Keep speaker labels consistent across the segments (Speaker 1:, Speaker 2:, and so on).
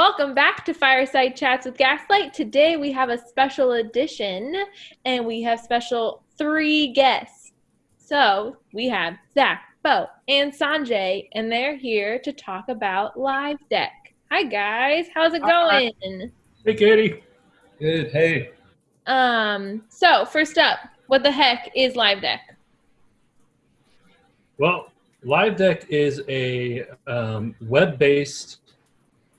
Speaker 1: Welcome back to Fireside Chats with Gaslight. Today we have a special edition and we have special three guests. So we have Zach, Bo, and Sanjay, and they're here to talk about Live Deck. Hi guys, how's it going?
Speaker 2: Hey Katie.
Speaker 3: Good. Hey.
Speaker 1: Um, so first up, what the heck is Live Deck?
Speaker 2: Well, Live Deck is a um, web-based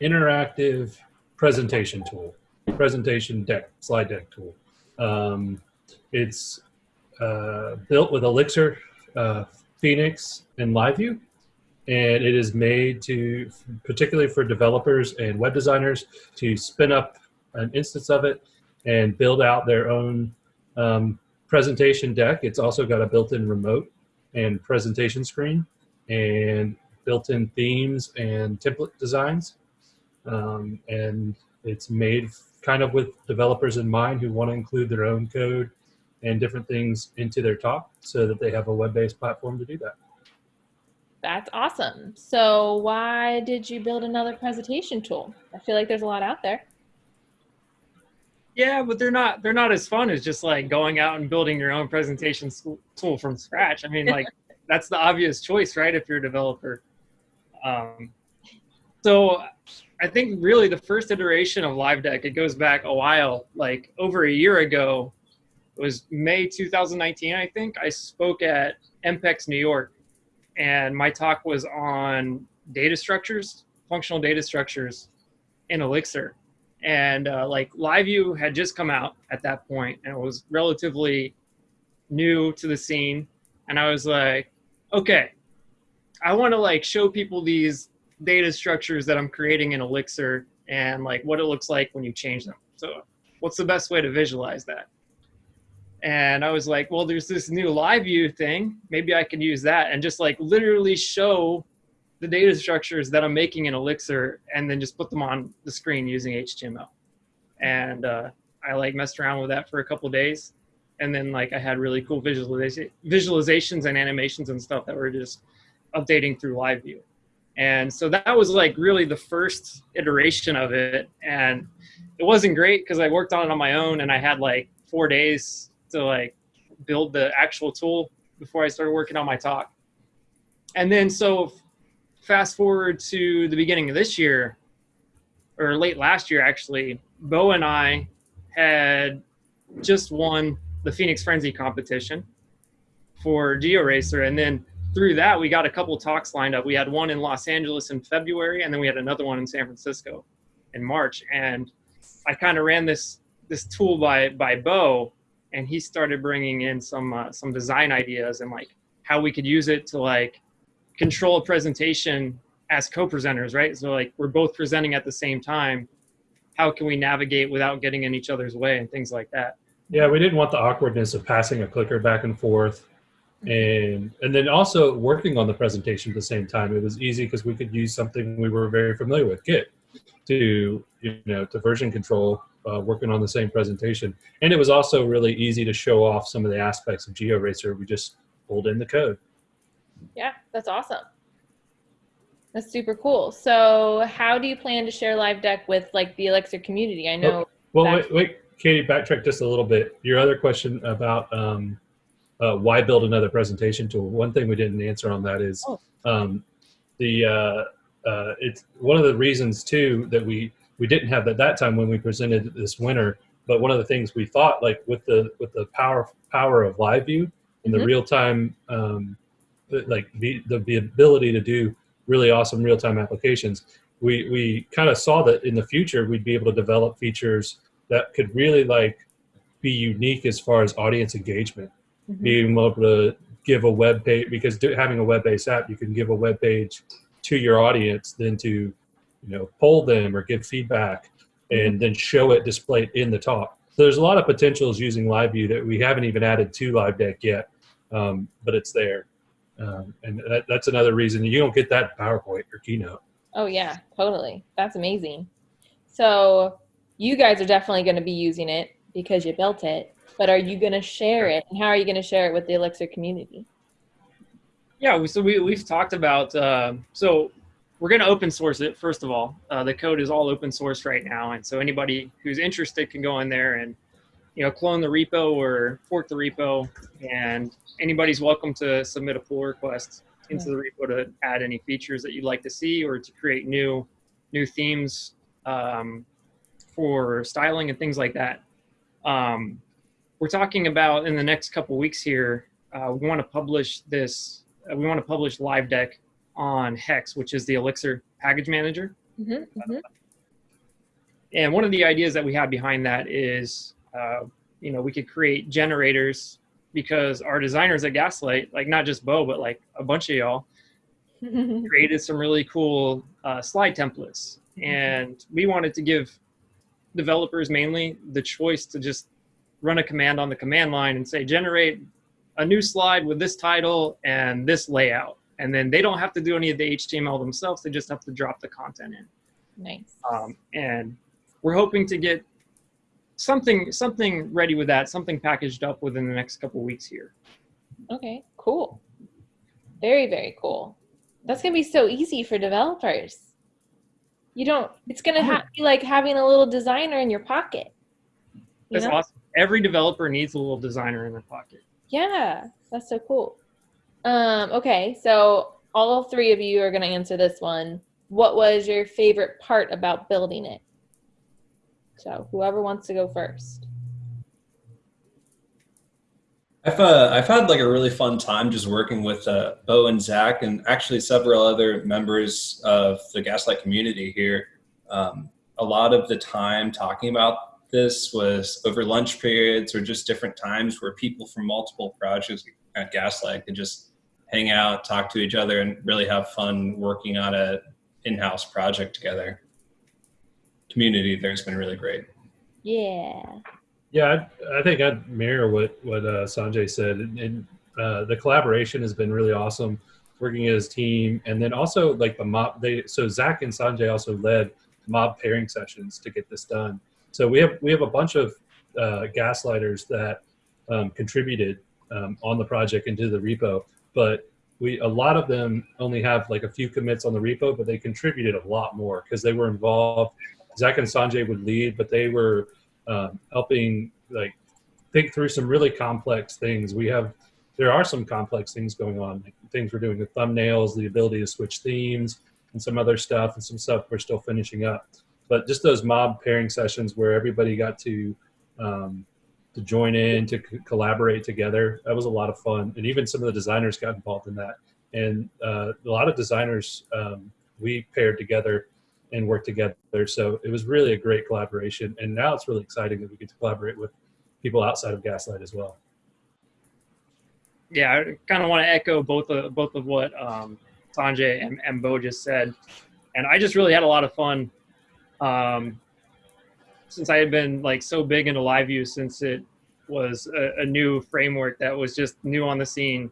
Speaker 2: interactive presentation tool, presentation deck, slide deck tool. Um, it's uh, built with Elixir, uh, Phoenix, and LiveView, and it is made to, particularly for developers and web designers, to spin up an instance of it and build out their own um, presentation deck. It's also got a built-in remote and presentation screen and built-in themes and template designs um, and it's made kind of with developers in mind who want to include their own code and different things into their talk so that they have a web-based platform to do that.
Speaker 1: That's awesome. So why did you build another presentation tool? I feel like there's a lot out there.
Speaker 3: Yeah, but they're not they're not as fun as just like going out and building your own presentation tool from scratch. I mean, like that's the obvious choice, right? If you're a developer. Um, so I think really the first iteration of Live Deck, it goes back a while, like over a year ago, it was May 2019, I think. I spoke at EMPEX New York, and my talk was on data structures, functional data structures in Elixir. And uh, like LiveView had just come out at that point, and it was relatively new to the scene. And I was like, okay, I want to like show people these data structures that I'm creating in Elixir and like what it looks like when you change them. So what's the best way to visualize that? And I was like, well, there's this new live view thing. Maybe I can use that and just like literally show the data structures that I'm making in Elixir and then just put them on the screen using HTML. And uh, I like messed around with that for a couple days. And then like I had really cool visualizations and animations and stuff that were just updating through live view. And so that was like really the first iteration of it. And it wasn't great because I worked on it on my own and I had like four days to like build the actual tool before I started working on my talk. And then so fast forward to the beginning of this year, or late last year actually, Bo and I had just won the Phoenix Frenzy competition for GeoRacer. And then through that, we got a couple talks lined up. We had one in Los Angeles in February, and then we had another one in San Francisco in March. And I kind of ran this this tool by by Bo, and he started bringing in some uh, some design ideas and like how we could use it to like control a presentation as co-presenters, right? So like we're both presenting at the same time. How can we navigate without getting in each other's way and things like that?
Speaker 2: Yeah, we didn't want the awkwardness of passing a clicker back and forth and and then also working on the presentation at the same time it was easy because we could use something we were very familiar with git to you know to version control uh, working on the same presentation. And it was also really easy to show off some of the aspects of georacer. We just pulled in the code.
Speaker 1: Yeah that's awesome. That's super cool. So how do you plan to share live deck with like the elixir community? I know
Speaker 2: oh, well wait, wait katie backtrack just a little bit. Your other question about um, uh, why build another presentation tool? One thing we didn't answer on that is oh. um, the uh, uh, it's one of the reasons too that we we didn't have at that time when we presented this winter. But one of the things we thought, like with the with the power power of live view and mm -hmm. the real time, um, like the, the the ability to do really awesome real time applications, we we kind of saw that in the future we'd be able to develop features that could really like be unique as far as audience engagement mm-hmm. being able to give a web page because do, having a web-based app, you can give a web page to your audience, then to you know poll them or give feedback, and mm-hmm. then show it displayed in the talk. So there's a lot of potentials using LiveView that we haven't even added to Live Deck yet, um, but it's there. Um, and that, that's another reason you don't get that PowerPoint or Keynote.
Speaker 1: Oh yeah, totally. That's amazing. So you guys are definitely going to be using it because you built it but are you going to share it and how are you going to share it with the elixir community
Speaker 3: yeah so we, we've talked about uh, so we're going to open source it first of all. Uh, the code is all open source right now, and so anybody who's interested can go in there and you know clone the repo or fork the repo, and anybody's welcome to submit a pull request into the repo to add any features that you'd like to see or to create new new themes um, for styling and things like that. Um, we're talking about in the next couple weeks here. Uh, we want to publish this. Uh, we want to publish LiveDeck on Hex, which is the Elixir package manager.
Speaker 1: Mm-hmm, mm-hmm.
Speaker 3: And one of the ideas that we have behind that is, uh, you know, we could create generators because our designers at Gaslight, like not just Bo, but like a bunch of y'all, created some really cool uh, slide templates. And we wanted to give developers mainly the choice to just run a command on the command line and say, generate a new slide with this title and this layout. And then they don't have to do any of the HTML themselves. They just have to drop the content in.
Speaker 1: Nice.
Speaker 3: Um, and we're hoping to get something something ready with that, something packaged up within the next couple weeks here.
Speaker 1: Okay, cool. Very, very cool. That's gonna be so easy for developers. You don't. It's gonna be like having a little designer in your pocket. You
Speaker 3: That's
Speaker 1: know?
Speaker 3: awesome. Every developer needs a little designer in their pocket.
Speaker 1: Yeah, that's so cool. Um, okay, so all three of you are gonna answer this one. What was your favorite part about building it? So whoever wants to go first.
Speaker 4: I've uh, I've had like a really fun time just working with uh, Bo and Zach and actually several other members of the Gaslight community here. Um, a lot of the time talking about this was over lunch periods or just different times where people from multiple projects at Gaslight could just hang out, talk to each other, and really have fun working on a in-house project together. Community there's been really great.
Speaker 1: Yeah.
Speaker 2: Yeah, I, I think I'd mirror what what uh, Sanjay said, and, and uh, the collaboration has been really awesome, working as a team, and then also like the mob. They so Zach and Sanjay also led mob pairing sessions to get this done. So we have we have a bunch of uh, gaslighters that um, contributed um, on the project into the repo, but we a lot of them only have like a few commits on the repo, but they contributed a lot more because they were involved. Zach and Sanjay would lead, but they were um, helping like think through some really complex things. We have there are some complex things going on, like things we're doing with thumbnails, the ability to switch themes, and some other stuff, and some stuff we're still finishing up. But just those mob pairing sessions where everybody got to um, to join in to c- collaborate together, that was a lot of fun, and even some of the designers got involved in that. And uh, a lot of designers um, we paired together and worked together. So it was really a great collaboration. And now it's really exciting that we get to collaborate with people outside of Gaslight as well.
Speaker 3: Yeah, I kind of want to echo both of both of what um, Sanjay and, and Bo just said, and I just really had a lot of fun. Um, since I had been like so big into live view since it was a, a new framework that was just new on the scene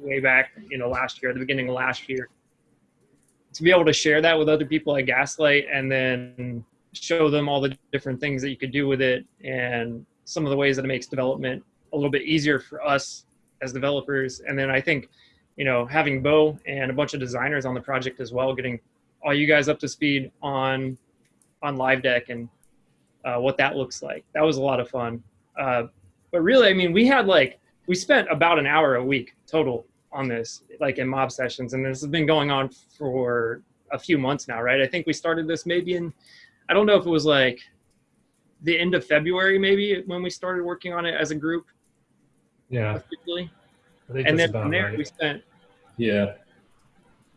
Speaker 3: way back, you know, last year, the beginning of last year to be able to share that with other people at Gaslight and then show them all the different things that you could do with it and some of the ways that it makes development a little bit easier for us as developers. And then I think, you know, having Bo and a bunch of designers on the project as well, getting all you guys up to speed on on live deck and uh, what that looks like. That was a lot of fun. Uh, but really, I mean, we had like we spent about an hour a week total on this, like in mob sessions, and this has been going on for a few months now, right? I think we started this maybe in, I don't know if it was like the end of February, maybe when we started working on it as a group.
Speaker 2: Yeah,
Speaker 3: Officially.
Speaker 2: I think
Speaker 3: And then
Speaker 2: about
Speaker 3: from there,
Speaker 2: right.
Speaker 3: we spent
Speaker 4: Yeah.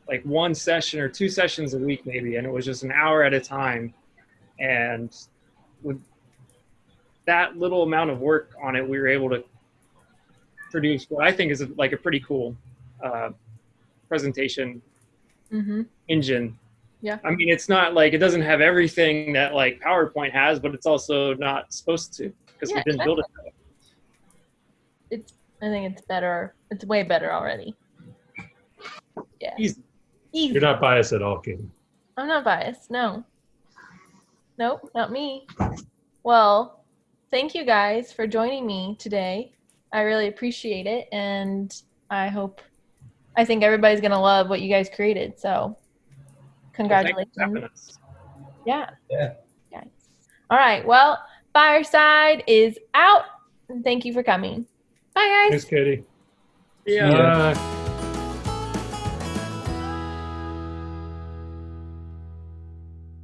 Speaker 3: like one session or two sessions a week, maybe, and it was just an hour at a time. And with that little amount of work on it, we were able to produce what I think is like a pretty cool uh, presentation
Speaker 1: Mm-hmm.
Speaker 3: engine.
Speaker 1: Yeah.
Speaker 3: I mean, it's not like it doesn't have everything that like PowerPoint has, but it's also not supposed to because
Speaker 1: Yeah,
Speaker 3: we didn't build it. that way.
Speaker 1: It's. I think it's better. It's way better already. Yeah.
Speaker 3: Easy.
Speaker 1: Easy.
Speaker 2: You're not biased at all, Kim.
Speaker 1: I'm not biased. No. Nope, not me. Well, thank you guys for joining me today. I really appreciate it, and I hope, I think everybody's gonna love what you guys created. So, Congratulations.
Speaker 3: Thanks for having us.
Speaker 1: Yeah.
Speaker 4: Yeah.
Speaker 1: Guys. All right. Well, Fireside is out. And thank you for coming. Bye, guys.
Speaker 2: Thanks, Katie.
Speaker 3: Yeah.
Speaker 4: Yeah.
Speaker 2: Bye.